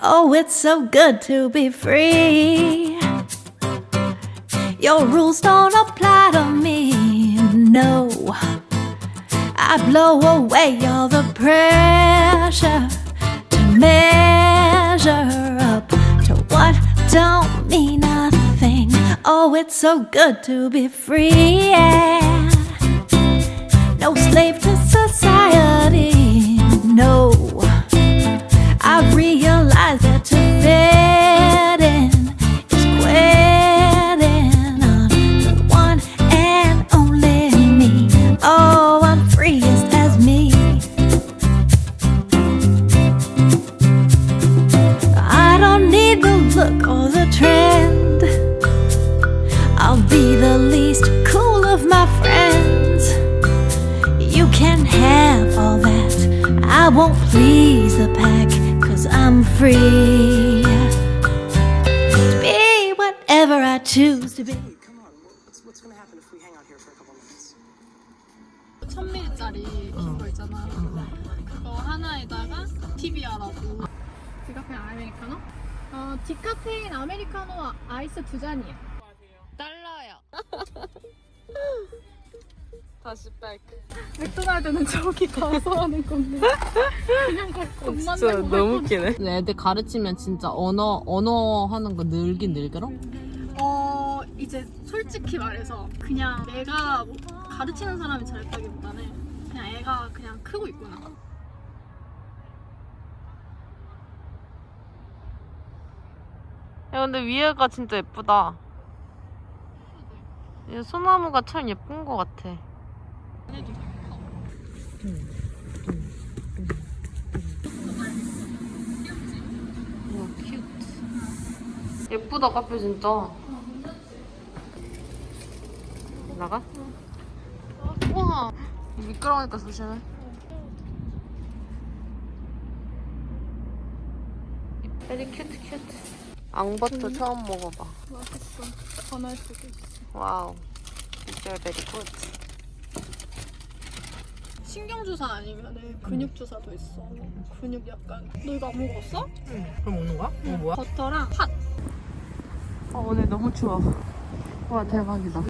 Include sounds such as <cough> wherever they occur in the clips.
Oh, it's so good to be free. Your rules don't apply to me, no. I blow away all the pressure to measure up to what don't mean nothing. Oh, it's so good to be free. Yeah. need the look or the trend. I'll be the least cool of my friends. You can have all that. I won't please the pack, cause I'm free. To be whatever I choose to be. Come on, what's, what's gonna happen if we hang out here for a couple minutes? 1000ml짜리 그거 있잖아. 그거 하나에다가 TBR하고. 디카페인 아메리카노? 어, 디카페인 아메리카노 아이스 두 잔이요. 달러요. <laughs> 다시 백. 맥도날드는 저기 가서 하는 건데. 그냥 돈 진짜 너무 웃기네. 애들 가르치면 진짜 언어 언어 하는 거 늘긴 늘더라. 어 이제 솔직히 말해서 그냥 내가 뭐 가르치는 사람이 잘했다기보다는 그냥 애가 그냥 크고 있구나. 야 근데 위에가 진짜 예쁘다. 이 소나무가 참 예쁜 것 같아. 우와 큐트. 예쁘다 카페 진짜. 나가? 우와 미끄러우니까 조심해. Very cute cute. 앙버터 처음 먹어봐. 맛있어. 전할 수도 있어. Wow. 진짜 very good. 신경 주사 아니면 근육 주사도 있어. 근육 약간. 너 이거 안 먹었어? 응. 그럼 먹는 거야? 이거 뭐야? 버터랑 팥. 어, 오늘 너무 추워. 와, 대박이다.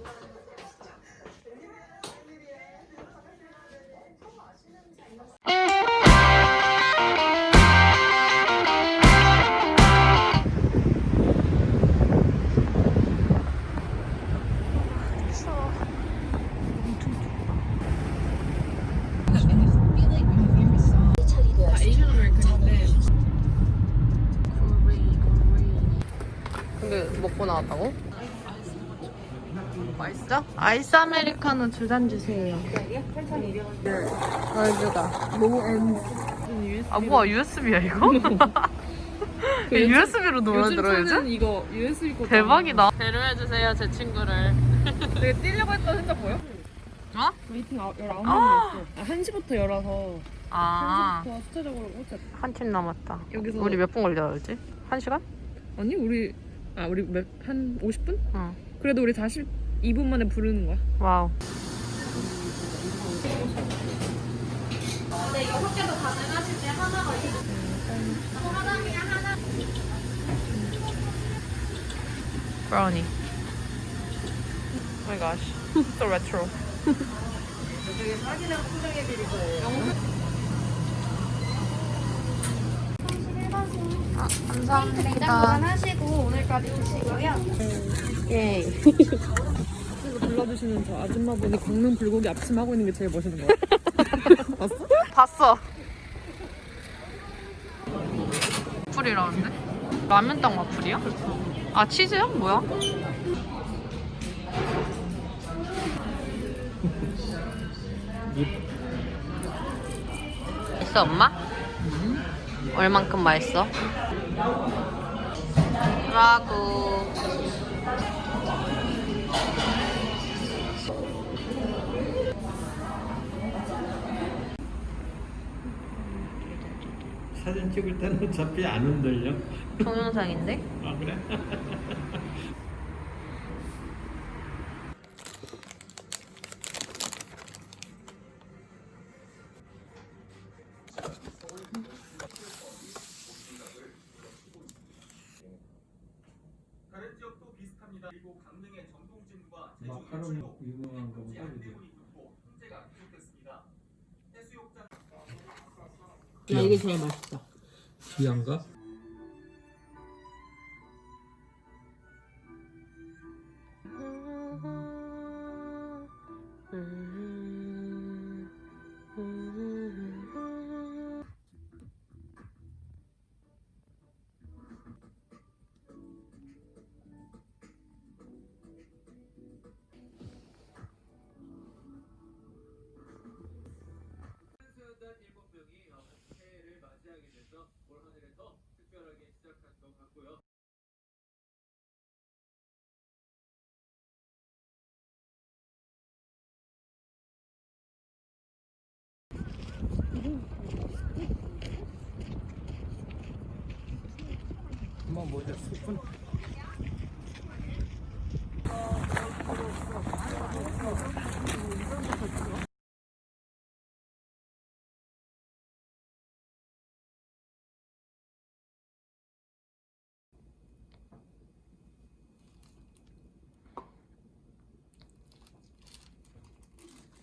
아이스 아메리카노 두 잔 주세요. 얼주가. 아 뭐야 USB야 이거? USB로 노래 들어 요즘? 이거 USB 거 대박이다. 배려해 주세요 제 친구를. <laughs> 되게 뛰려고 했던 생각 보여? 어? waiting 19명이었어 아. 아, 1시부터 열어서 아. 1시부터 숫자적으로 꽂혔 한팀 남았다. 여기서 우리 몇 분 걸려야지? 한 시간? 아니 우리 아 우리 몇, 한 50분? 응. 그래도 우리 42분 만에 부르는 거야 와우. 브라우니. Oh my gosh. So retro. 아, 감사합니다. 하시고 오늘까지 드시고요. 예. 그래서 불러주시는 저 아줌마분이 걷는 불고기 앞치마 하고 있는 게 제일 멋있는 거야 <laughs> 봤어? 봤어. 와플이라는데? 라면 땅 와플이야? 아 치즈야? 뭐야? 맛있어 엄마? 얼만큼 맛있어? 라구 사진 찍을 때는 어차피 안 흔들려. 동영상인데? 아 그래? <laughs> 마카롱 유명한 거보다 그지? 야 이게 제일 맛있어. 귀한가? Come on, boy.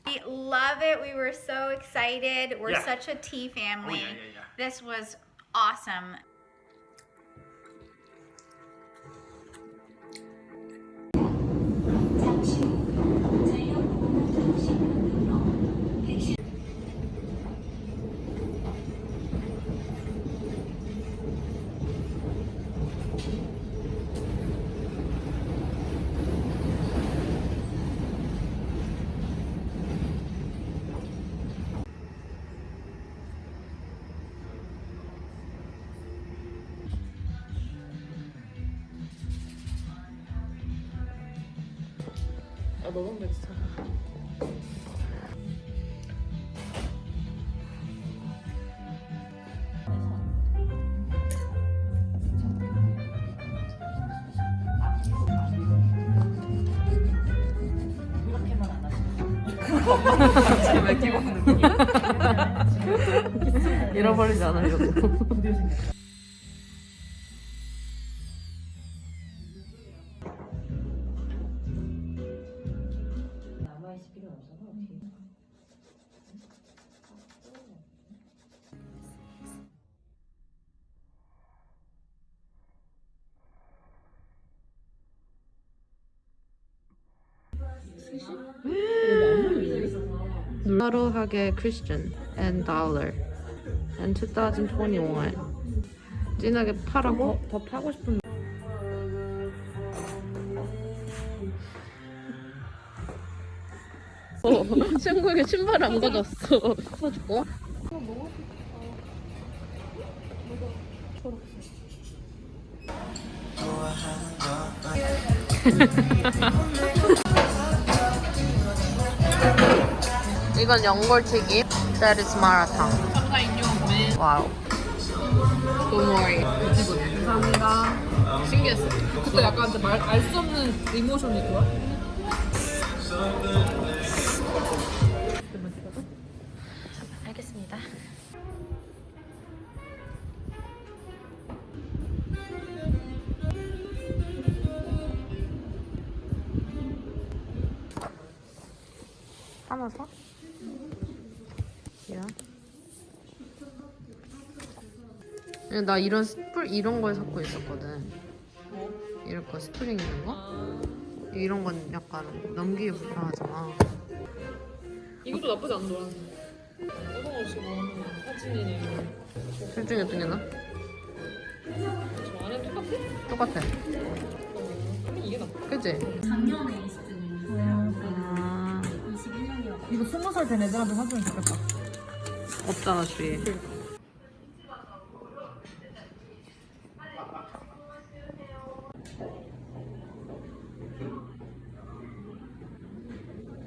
We love it. We were so excited. We're yeah. such a tea family. Oh, yeah, yeah, this was awesome. 너무 맛있어. 잃어버리지 않으려고. 하루하게 Christian and dollar and 2021 진하게 파라고? 더 파고 싶은. 어, <laughs> 친구에게 신발 안 가졌어. 사줄까? <laughs> 이건 연골튀김. That is 마라탕. Wow. Don't worry. 감사합니다. 신기했어. 그때 약간 말 알 수 없는 emotion이 좋아. 알겠습니다. 하나 사? 야. 야, 나 이런 스플 이런 걸 샀고 있었거든. 이런 거 스프링 있는 거? 이런 건 약간 넘기기 불편하잖아. 이것도 나쁘지 않더라. 어떤 없이 뭐하는 사진이네. 둘 중에 어떤 게 나? 저 안에 똑같아? 똑같아. 그럼 이게 나. 그치? 작년에 있었던 아, 21년이라고. 이거 스무 살 된 애들한테 사주면 좋겠다. 없잖아, 주위에.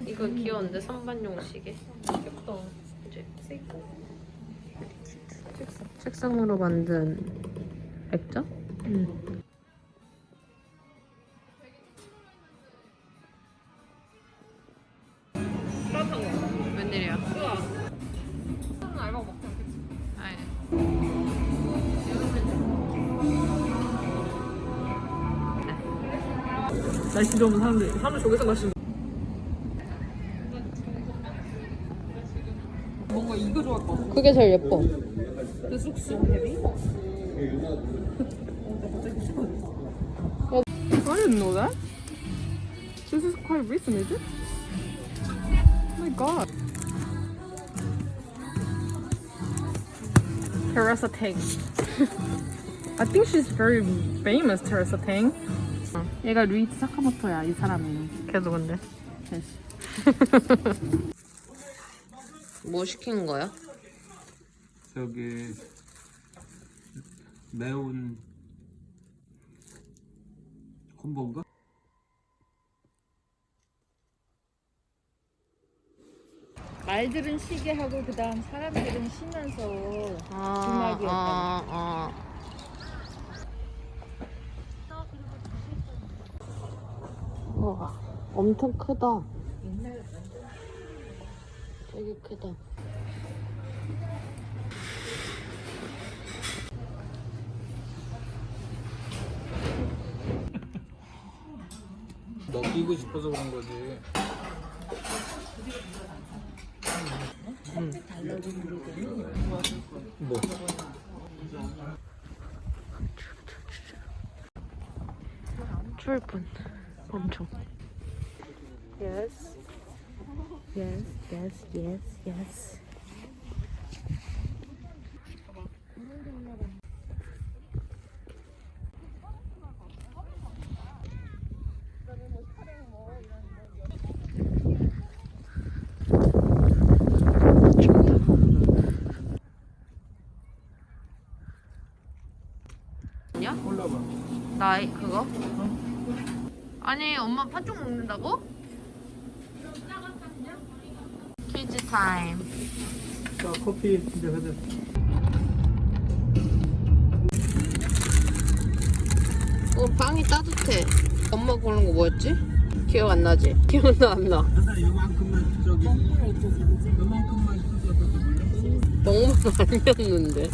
이거 귀여운데 선반용 시계? 귀엽다. 그치? 책상으로 만든 액자? 응. 날씨 좋은 사람들 사람을 저기서 마시는 뭔가 이거 좋아할 것 같아 그게 제일 예뻐 그 쑥쑥 헤비? I didn't know that. This is quite recent, is it? Oh my god. Teresa Tang. I think she's very famous, Teresa Tang. 얘가 루이스 사카모토야, 이 사람이. 걔도 근데. <laughs> 뭐 시킨 거야? 저기 매운 콤보인가? 말들은 쉬게 하고 그 다음 사람들은 쉬면서 아, 주막이었다. 아, 아. 와, 엄청 크다. 되게 크다. 먹이고 싶어서 그런 거지. 뭐? 추울 뿐. 엄청. Yes. Yes, yes, yes, yes. 나이 그거? 아니 엄마 팥죽 먹는다고? 퀴즈 타임 자 커피 이제 하자. 어 빵이 따뜻해 엄마 고른 거 뭐였지? 기억 안 나지? <laughs> 기억도 안 나. 하나 요만큼만 저기 요만큼만 뜯어서 너무 많이 었는데